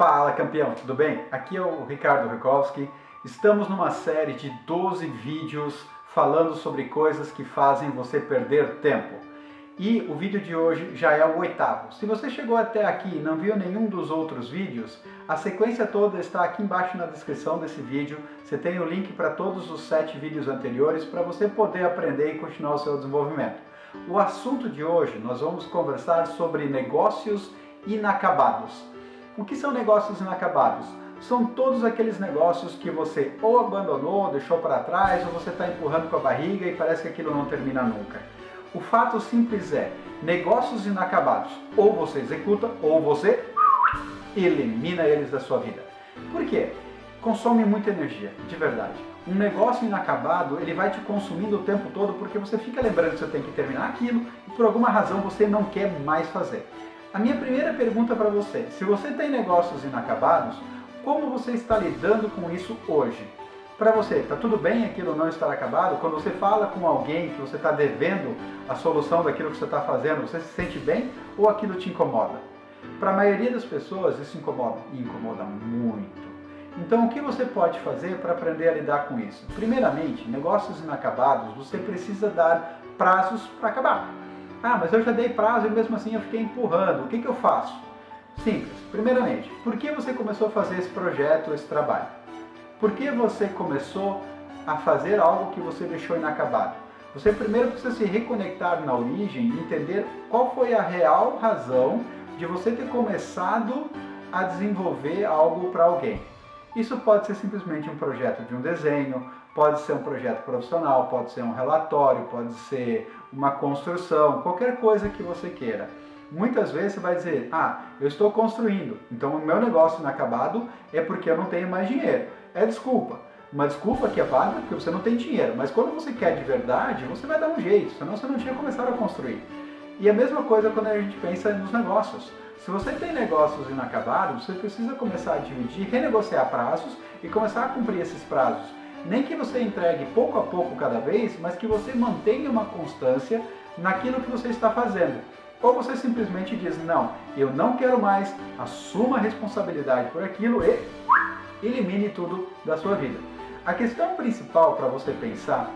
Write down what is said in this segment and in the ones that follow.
Fala campeão, tudo bem? Aqui é o Ricardo Rikowski. Estamos numa série de 12 vídeos falando sobre coisas que fazem você perder tempo. E o vídeo de hoje já é o oitavo. Se você chegou até aqui e não viu nenhum dos outros vídeos, a sequência toda está aqui embaixo na descrição desse vídeo. Você tem o link para todos os sete vídeos anteriores para você poder aprender e continuar o seu desenvolvimento. O assunto de hoje nós vamos conversar sobre negócios inacabados. O que são negócios inacabados? São todos aqueles negócios que você ou abandonou, deixou para trás, ou você está empurrando com a barriga e parece que aquilo não termina nunca. O fato simples é, negócios inacabados, ou você executa, ou você elimina eles da sua vida. Por quê? Consome muita energia, de verdade. Um negócio inacabado, ele vai te consumindo o tempo todo porque você fica lembrando que você tem que terminar aquilo e por alguma razão você não quer mais fazer. A minha primeira pergunta para você, se você tem negócios inacabados, como você está lidando com isso hoje? Para você, está tudo bem aquilo não estar acabado? Quando você fala com alguém que você está devendo a solução daquilo que você está fazendo, você se sente bem ou aquilo te incomoda? Para a maioria das pessoas isso incomoda, e incomoda muito. Então o que você pode fazer para aprender a lidar com isso? Primeiramente, negócios inacabados, você precisa dar prazos para acabar. Ah, mas eu já dei prazo e mesmo assim eu fiquei empurrando. O que, que eu faço? Simples. Primeiramente, por que você começou a fazer esse projeto, esse trabalho? Por que você começou a fazer algo que você deixou inacabado? Você primeiro precisa se reconectar na origem e entender qual foi a real razão de você ter começado a desenvolver algo para alguém. Isso pode ser simplesmente um projeto de um desenho, pode ser um projeto profissional, pode ser um relatório, pode ser uma construção, qualquer coisa que você queira. Muitas vezes você vai dizer, ah, eu estou construindo, então o meu negócio inacabado é porque eu não tenho mais dinheiro. É desculpa. Uma desculpa que é válida porque você não tem dinheiro, mas quando você quer de verdade, você vai dar um jeito, senão você não tinha começado a construir. E a mesma coisa quando a gente pensa nos negócios. Se você tem negócios inacabados, você precisa começar a dividir, renegociar prazos e começar a cumprir esses prazos. Nem que você entregue pouco a pouco cada vez, mas que você mantenha uma constância naquilo que você está fazendo. Ou você simplesmente diz, não, eu não quero mais, assuma a responsabilidade por aquilo e elimine tudo da sua vida. A questão principal para você pensar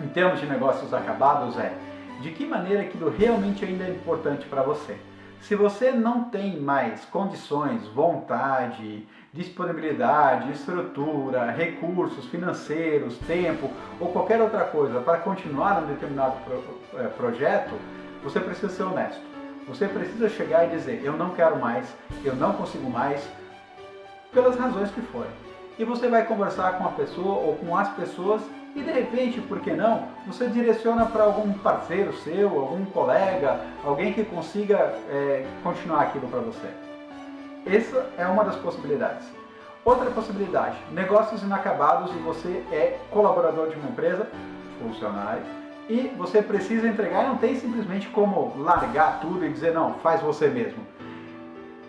em termos de negócios acabados é de que maneira aquilo realmente ainda é importante para você. Se você não tem mais condições, vontade, disponibilidade, estrutura, recursos financeiros, tempo ou qualquer outra coisa para continuar um determinado pro, é, projeto, você precisa ser honesto. Você precisa chegar e dizer, eu não quero mais, eu não consigo mais, pelas razões que forem. E você vai conversar com a pessoa ou com as pessoas e de repente, por que não, você direciona para algum parceiro seu, algum colega, alguém que consiga é, continuar aquilo para você. Essa é uma das possibilidades. Outra possibilidade, negócios inacabados e você é colaborador de uma empresa, funcionário, e você precisa entregar não tem simplesmente como largar tudo e dizer não, faz você mesmo.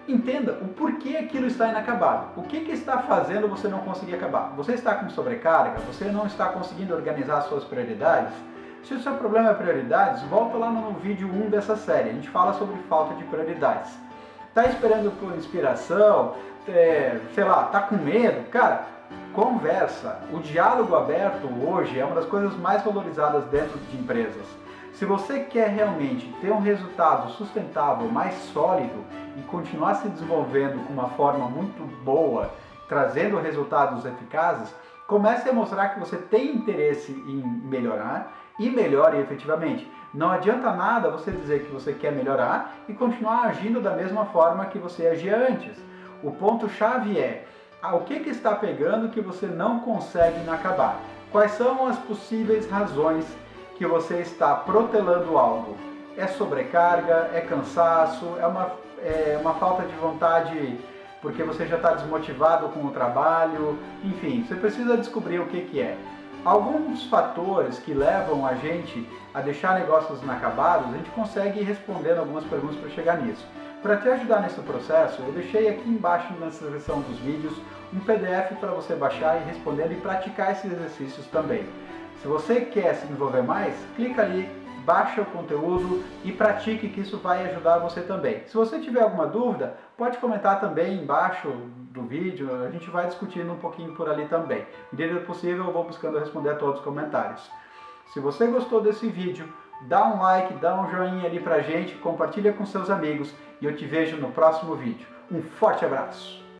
Entenda o porquê aquilo está inacabado. O que, que está fazendo você não conseguir acabar? Você está com sobrecarga? Você não está conseguindo organizar suas prioridades? Se o seu problema é prioridades, volta lá no vídeo 1 dessa série. A gente fala sobre falta de prioridades. Está esperando por inspiração? É, sei lá, tá com medo? Cara, conversa. O diálogo aberto hoje é uma das coisas mais valorizadas dentro de empresas. Se você quer realmente ter um resultado sustentável, mais sólido e continuar se desenvolvendo com uma forma muito boa, trazendo resultados eficazes, comece a mostrar que você tem interesse em melhorar e melhore efetivamente. Não adianta nada você dizer que você quer melhorar e continuar agindo da mesma forma que você agia antes. O ponto-chave é ah, o que, que está pegando que você não consegue inacabar? Quais são as possíveis razões que você está protelando algo. É sobrecarga, é cansaço, é uma, é uma falta de vontade porque você já está desmotivado com o trabalho, enfim, você precisa descobrir o que, que é. Alguns fatores que levam a gente a deixar negócios inacabados, a gente consegue ir respondendo algumas perguntas para chegar nisso. Para te ajudar nesse processo, eu deixei aqui embaixo na descrição dos vídeos um PDF para você baixar e respondendo e praticar esses exercícios também. Se você quer se desenvolver mais, clica ali baixa o conteúdo e pratique que isso vai ajudar você também. Se você tiver alguma dúvida, pode comentar também embaixo do vídeo, a gente vai discutindo um pouquinho por ali também. Medida possível eu vou buscando responder a todos os comentários. Se você gostou desse vídeo, dá um like, dá um joinha ali pra gente, compartilha com seus amigos e eu te vejo no próximo vídeo. Um forte abraço!